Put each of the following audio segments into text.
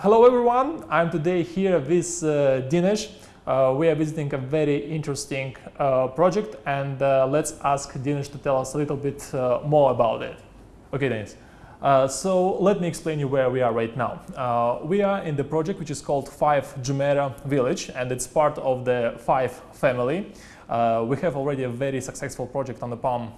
Hello everyone, I'm today here with uh, Dinesh. Uh, we are visiting a very interesting uh, project and uh, let's ask Dinesh to tell us a little bit uh, more about it. Okay Dinesh, uh, so let me explain you where we are right now. we are in the project which is called Five Jumeirah Village and it's part of the Five family. we have already a very successful project on the Palm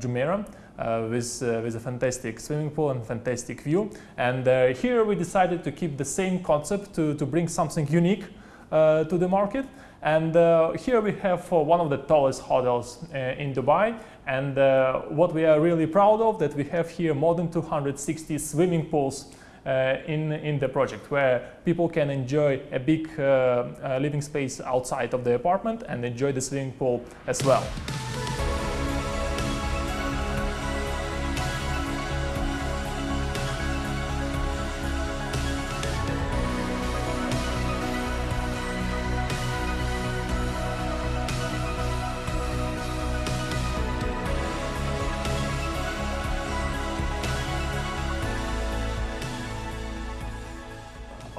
Jumeirah uh, with, uh, with a fantastic swimming pool and fantastic view. And uh, here we decided to keep the same concept to, to bring something unique to the market. And uh, here we have uh, one of the tallest hotels uh, in Dubai. And what we are really proud of that we have here more than 260 swimming pools in, in the project where people can enjoy a big living space outside of the apartment and enjoy the swimming pool as well.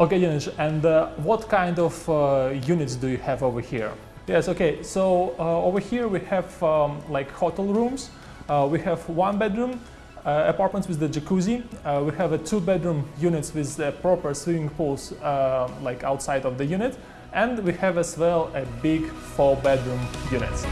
Okay, Janusz, and uh, what kind of uh, units do you have over here? Yes, okay, so uh, over here we have um, like hotel rooms. Uh, we have one bedroom uh, apartments with the jacuzzi. Uh, we have a two bedroom units with proper swimming pools like outside of the unit. And we have as well a big four bedroom units.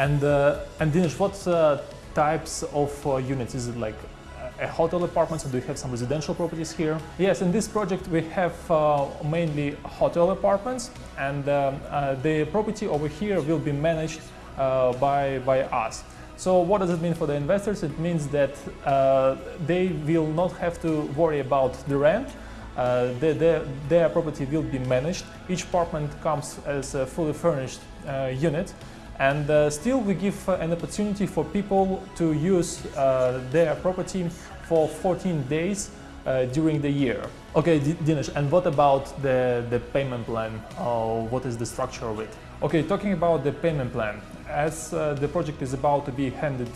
And, uh, and Dinesh, what uh, types of uh, units? Is it like a hotel apartments or do you have some residential properties here? Yes, in this project we have uh, mainly hotel apartments and um, uh, the property over here will be managed uh, by, by us. So what does it mean for the investors? It means that they will not have to worry about the rent uh, their, property will be managed. Each apartment comes as a fully furnished uh, unit and uh, still we give uh, an opportunity for people to use uh, their property for 14 days uh, during the year. Okay, Dinesh, and what about the, the payment plan? Uh, what is the structure of it? Okay, talking about the payment plan. As uh, the project is about to be handed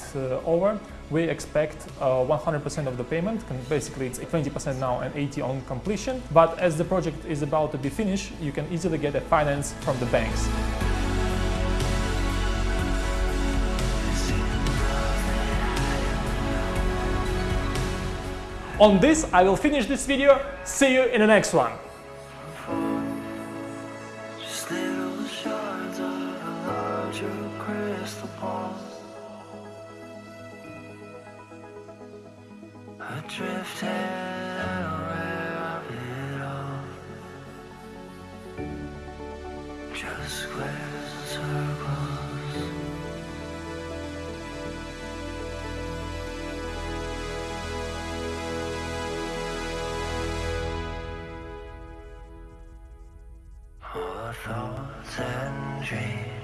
over, we expect 100% of the payment. Basically, it's 20% now and 80 on completion. But as the project is about to be finished, you can easily get a finance from the banks. On this, I will finish this video. See you in the next one. Just squares and circles thoughts and dreams.